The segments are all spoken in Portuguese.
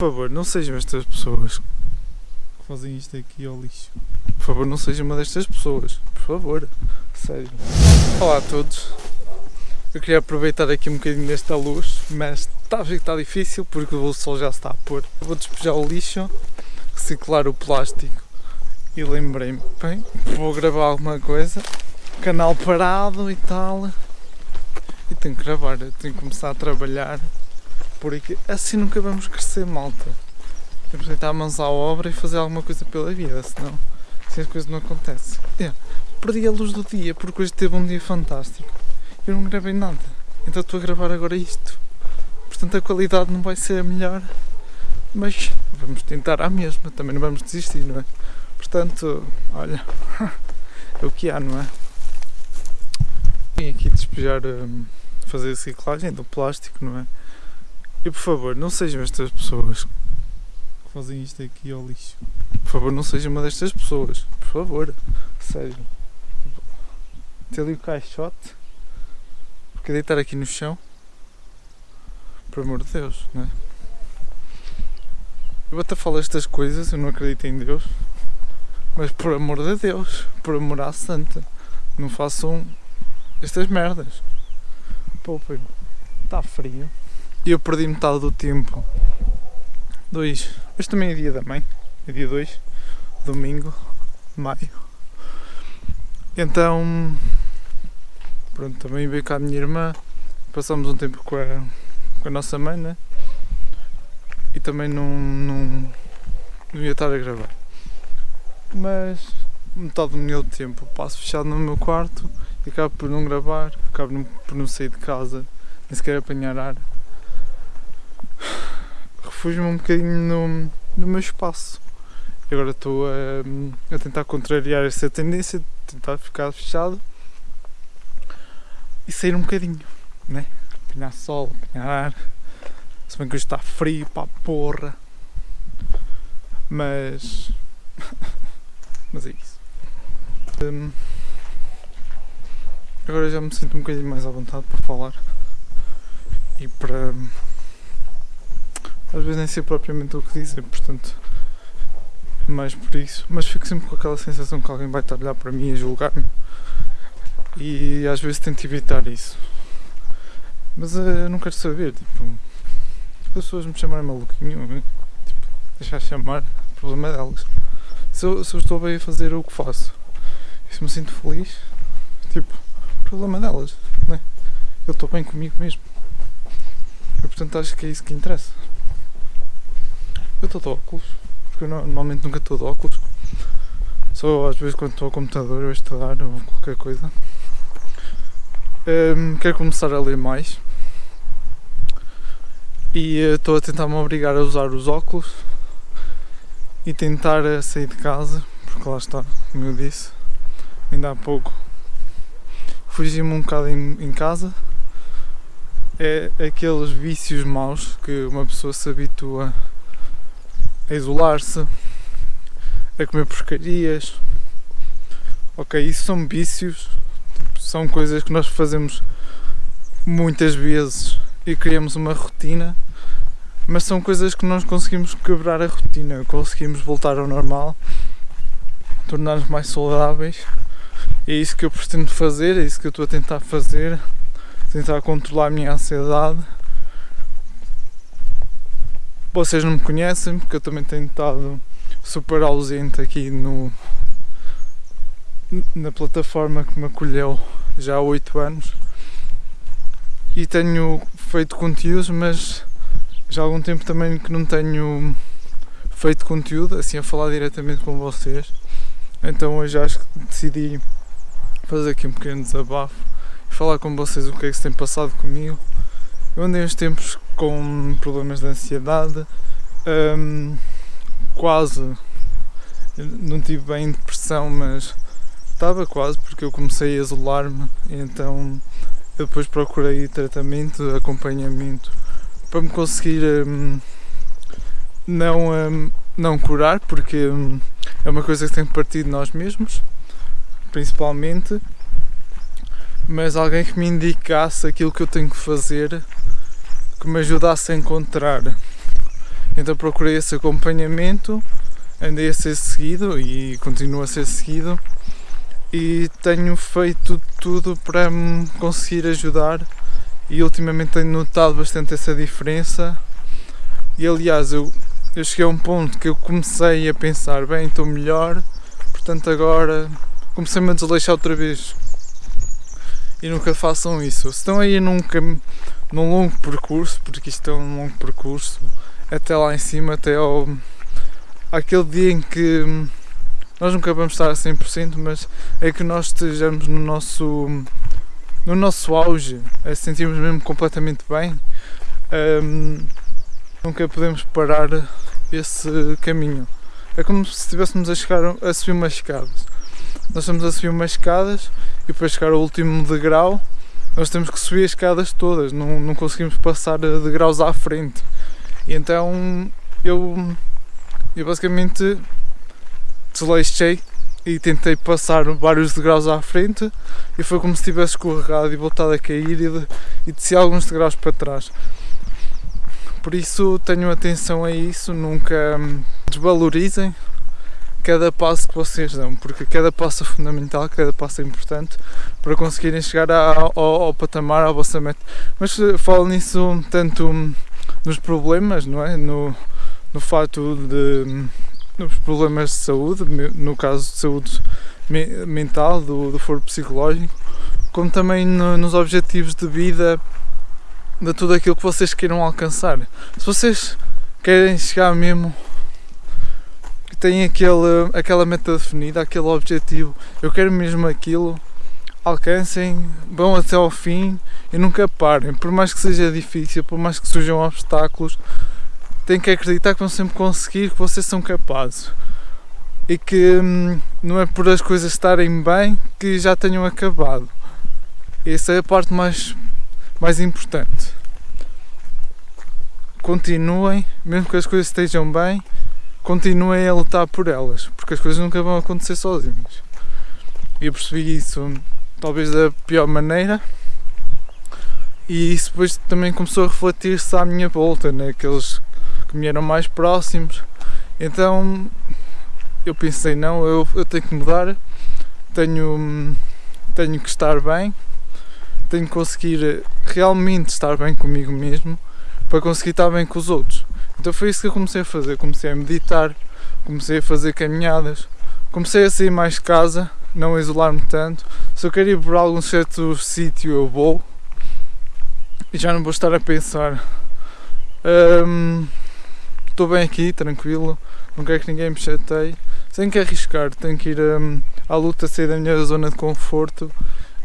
Por favor, não sejam estas pessoas que fazem isto aqui ao lixo. Por favor, não sejam uma destas pessoas. Por favor. Sério. Olá a todos. Eu queria aproveitar aqui um bocadinho desta luz, mas está a ver que está difícil porque o sol já está a pôr. Vou despejar o lixo, reciclar o plástico e lembrei-me, bem, vou gravar alguma coisa, canal parado e tal. E tenho que gravar, tenho que começar a trabalhar porque assim nunca vamos crescer, malta. Temos que tentar mãos à obra e fazer alguma coisa pela vida, senão assim as coisas não acontecem. É, perdi a luz do dia porque hoje teve um dia fantástico. Eu não gravei nada, então estou a gravar agora isto. Portanto a qualidade não vai ser a melhor, mas vamos tentar à mesma, também não vamos desistir, não é? Portanto, olha, é o que há, não é? Vim aqui despejar, hum, fazer a reciclagem do plástico, não é? E por favor, não sejam estas pessoas que fazem isto aqui ao lixo. Por favor, não sejam uma destas pessoas. Por favor. Sério. Tem ali o caixote. Porque deitar aqui no chão. Por amor de Deus, não é? Eu até falo estas coisas, eu não acredito em Deus. Mas por amor de Deus, por amor à santa, não façam estas merdas. Poupem. Está frio e eu perdi metade do tempo. Dois. Hoje também é dia da mãe. É dia 2, domingo, maio. Então, pronto, também veio cá a minha irmã. Passamos um tempo com a, com a nossa mãe, né? E também não, não, não ia estar a gravar. Mas metade do meu tempo passo fechado no meu quarto e acabo por não gravar, acabo por não sair de casa, nem sequer apanhar ar refugio-me um bocadinho no, no meu espaço. E agora estou a, a, tentar contrariar essa tendência, tentar ficar fechado e sair um bocadinho, né? Apanhar sol, apanhar ar. Se bem que hoje está frio para a porra. Mas. Mas é isso. Um, agora já me sinto um bocadinho mais à vontade para falar e para às vezes nem sei propriamente o que dizer, portanto é mais por isso, mas fico sempre com aquela sensação que alguém vai estar a olhar para mim e julgar-me e às vezes tento evitar isso. Mas uh, eu não quero saber, tipo, as pessoas me chamarem maluquinho, tipo, deixar chamar, problema é delas. Se eu, se eu estou bem a fazer o que faço e se me sinto feliz, tipo, problema é delas, né? Eu estou bem comigo mesmo. E portanto acho que é isso que interessa. Estou de óculos, porque eu normalmente nunca estou de óculos. Só às vezes quando estou ao computador ou a estudar ou qualquer coisa. Um, quero começar a ler mais. E eh, estou a tentar me obrigar a usar os óculos e tentar eh, sair de casa, porque lá está, como eu disse, ainda há pouco fugi-me um bocado em, em casa. É aqueles vícios maus que uma pessoa se habitua a isolar-se, a comer porcarias. Ok, isso são vícios, são coisas que nós fazemos muitas vezes e criamos uma rotina, mas são coisas que nós conseguimos quebrar a rotina, conseguimos voltar ao normal, tornar-nos mais saudáveis. É isso que eu pretendo fazer, é isso que eu estou a tentar fazer, tentar controlar a minha ansiedade vocês não me conhecem porque eu também tenho estado super ausente aqui no na plataforma que me acolheu já há 8 anos e tenho feito conteúdos, mas já há algum tempo também que não tenho feito conteúdo, assim a falar diretamente com vocês. Então hoje acho que decidi fazer aqui um pequeno desabafo e falar com vocês o que é que se tem passado comigo eu andei uns tempos com problemas de ansiedade, um, quase, não tive bem depressão, mas estava quase porque eu comecei a isolar-me, então eu depois procurei tratamento, acompanhamento para me conseguir um, não, um, não curar, porque hum, é uma coisa que tem que partir de nós mesmos, principalmente, mas alguém que me indicasse aquilo que eu tenho que fazer que me ajudasse a encontrar. Então procurei esse acompanhamento, andei a ser seguido e continuo a ser seguido. E tenho feito tudo para me conseguir ajudar e ultimamente tenho notado bastante essa diferença. E aliás eu, eu cheguei a um ponto que eu comecei a pensar, bem, estou melhor, portanto agora comecei-me a desleixar outra vez. E nunca façam isso. Se estão aí num, num longo percurso, porque isto é um longo percurso, até lá em cima, até ao aquele dia em que nós nunca vamos estar a 100%, mas é que nós estejamos no nosso no nosso auge, a sentirmos mesmo completamente bem, um, nunca podemos parar esse caminho. É como se estivéssemos a chegar a subir umas escadas. Nós estamos a subir umas escadas e para chegar ao último degrau nós temos que subir as escadas todas, não, não conseguimos passar degraus à frente. E então eu, eu basicamente desleixei e tentei passar vários degraus à frente e foi como se tivesse escorregado e voltado a cair e, de, e desci alguns degraus para trás. Por isso tenham atenção a isso, nunca desvalorizem cada passo que vocês dão, porque cada passo é fundamental, cada passo é importante para conseguirem chegar ao, ao, patamar, à vossa meta. Mas eh, falo nisso tanto nos problemas, não é? No, no fato de nos problemas de saúde, no caso de saúde mental, do, do foro psicológico, como também no, nos objetivos de vida de tudo aquilo que vocês queiram alcançar. Se vocês querem chegar mesmo têm aquele, aquela meta definida, aquele objetivo, eu quero mesmo aquilo, alcancem, vão até ao fim e nunca parem, por mais que seja difícil, por mais que surjam obstáculos, têm que acreditar que vão sempre conseguir, que vocês são capazes e que hum, não é por as coisas estarem bem que já tenham acabado. Essa é a parte mais, mais importante. Continuem, mesmo que as coisas estejam bem, continuem a lutar por elas, porque as coisas nunca vão acontecer sozinhas. E eu percebi isso talvez da pior maneira e isso depois também começou a refletir-se à minha volta, naqueles né? que me eram mais próximos. Então eu pensei, não, eu, eu tenho que mudar, tenho, tenho que estar bem, tenho que conseguir realmente estar bem comigo mesmo para conseguir estar bem com os outros. Então foi isso que eu comecei a fazer. Comecei a meditar, comecei a fazer caminhadas, comecei a sair mais de casa, não a isolar-me tanto. Se eu quero ir por algum certo sítio, eu vou e já não vou estar a pensar. Estou bem aqui, tranquilo, não quero que ninguém me chateie. Tenho que arriscar, tenho que ir um, à luta, sair da minha zona de conforto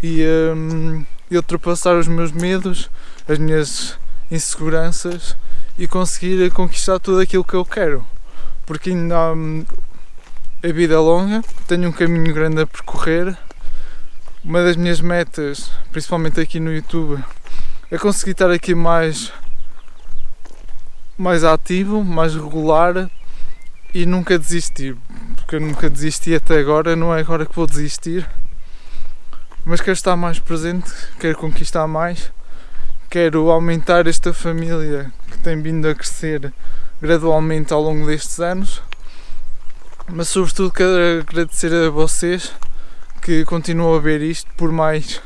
e, um, e ultrapassar os meus medos, as minhas inseguranças e conseguir conquistar tudo aquilo que eu quero. Porque ainda hum, a vida é longa, tenho um caminho grande a percorrer. Uma das minhas metas, principalmente aqui no YouTube, é conseguir estar aqui mais, mais ativo, mais regular e nunca desistir. Porque eu nunca desisti até agora, não é agora que vou desistir. Mas quero estar mais presente, quero conquistar mais quero aumentar esta família que tem vindo a crescer gradualmente ao longo destes anos, mas sobretudo quero agradecer a vocês que continuam a ver isto, por mais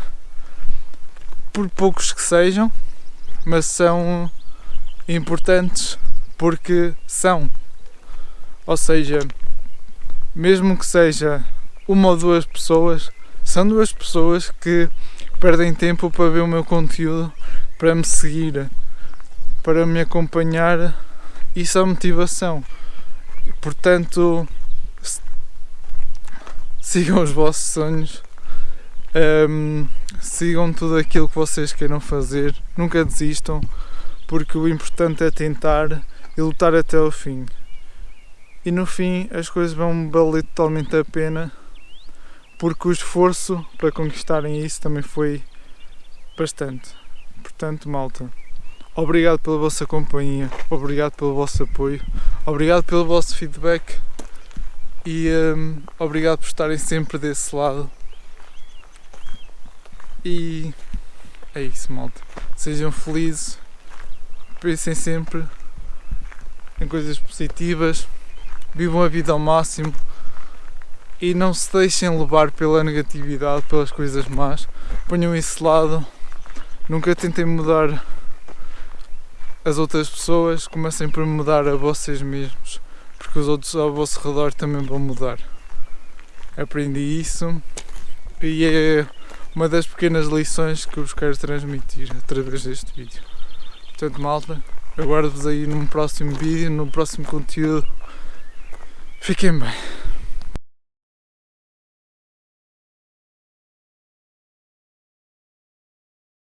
por poucos que sejam, mas são importantes porque são. Ou seja, mesmo que seja uma ou duas pessoas, são duas pessoas que perdem tempo para ver o meu conteúdo para me seguir, para me acompanhar, isso é motivação. Portanto, sigam os vossos sonhos, um, sigam tudo aquilo que vocês queiram fazer, nunca desistam, porque o importante é tentar e lutar até o fim. E no fim as coisas vão valer totalmente a pena, porque o esforço para conquistarem isso também foi bastante. Portanto, malta, obrigado pela vossa companhia, obrigado pelo vosso apoio, obrigado pelo vosso feedback e um, obrigado por estarem sempre desse lado. E é isso, malta. Sejam felizes, pensem sempre em coisas positivas, vivam a vida ao máximo e não se deixem levar pela negatividade, pelas coisas más. Ponham esse lado, nunca tentem mudar as outras pessoas, comecem por mudar a vocês mesmos, porque os outros ao vosso redor também vão mudar. Aprendi isso e é uma das pequenas lições que eu vos quero transmitir através deste vídeo. Portanto, malta, aguardo-vos aí num próximo vídeo, no próximo conteúdo. Fiquem bem.